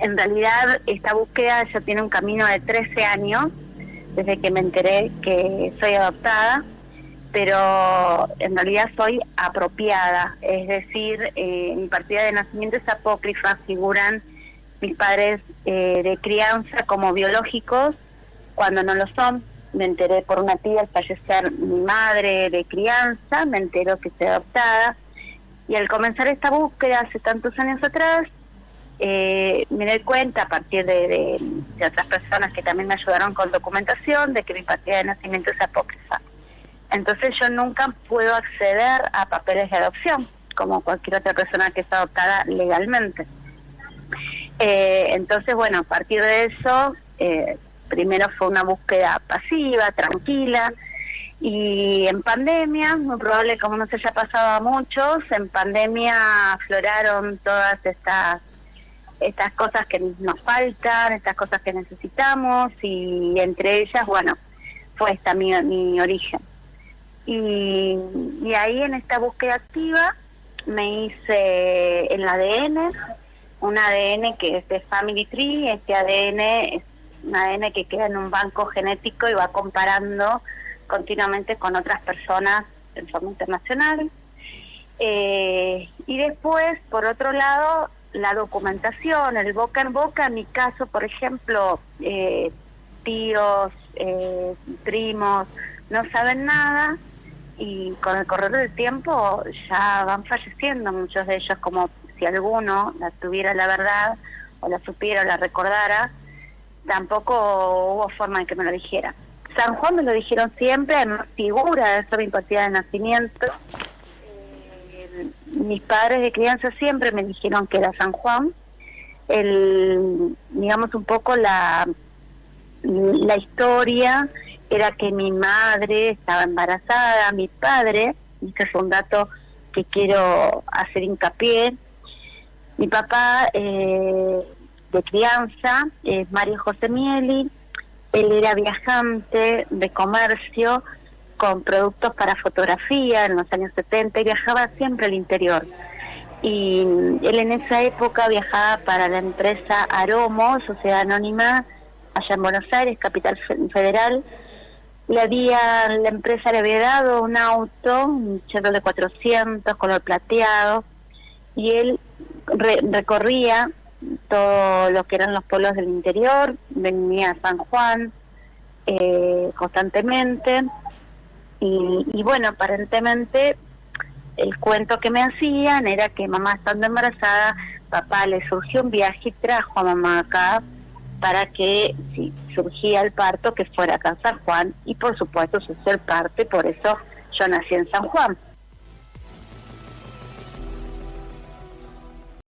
en realidad esta búsqueda ya tiene un camino de 13 años, desde que me enteré que soy adoptada, pero en realidad soy apropiada, es decir, eh, mi partida de nacimiento es apócrifa, figuran mis padres eh, de crianza como biológicos cuando no lo son. Me enteré por una tía al fallecer mi madre de crianza, me entero que estoy adoptada. Y al comenzar esta búsqueda hace tantos años atrás, eh, me doy cuenta a partir de, otras personas que también me ayudaron con documentación de que mi partida de nacimiento es apócrifa. Entonces yo nunca puedo acceder a papeles de adopción, como cualquier otra persona que está adoptada legalmente. Eh, entonces, bueno, a partir de eso, eh, primero fue una búsqueda pasiva, tranquila, y en pandemia, muy probable como no se haya pasado a muchos, en pandemia afloraron todas estas estas cosas que nos faltan, estas cosas que necesitamos y entre ellas, bueno, fue esta mi, mi origen. Y, ahí en esta búsqueda activa me hice el ADN, un ADN que es de Family Tree, este ADN es un ADN que queda en un banco genético y va comparando continuamente con otras personas en forma internacional. Eh, y después, por otro lado, la documentación, el boca en boca, en mi caso, por ejemplo, eh, tíos, eh, primos, no saben nada, y con el correr del tiempo ya van falleciendo muchos de ellos, como si alguno la tuviera la verdad o la supiera o la recordara, tampoco hubo forma de que me lo dijera. San Juan me lo dijeron siempre, en figura de mi partida de nacimiento. Eh, mis padres de crianza siempre me dijeron que era San Juan. El, digamos un poco la, la historia era que mi madre estaba embarazada, mi padre, este es un dato que quiero hacer hincapié, mi papá eh, de crianza es Mario José Mieli, él era viajante de comercio con productos para fotografía en los años 70 y viajaba siempre al interior. Y él en esa época viajaba para la empresa Aromo, Sociedad Anónima, allá en Buenos Aires, capital federal, le había, la empresa le había dado un auto, un Chevrolet 400, color plateado, y él recorría todo lo que eran los pueblos del interior, venía a San Juan eh, constantemente, y, y bueno, aparentemente el cuento que me hacían era que mamá estando embarazada, papá le surgió un viaje y trajo a mamá acá para que si surgía el parto que fuera acá en San Juan y por supuesto sucedió el parto y por eso yo nací en San Juan.